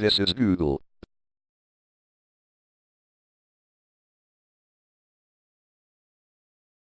This is Google.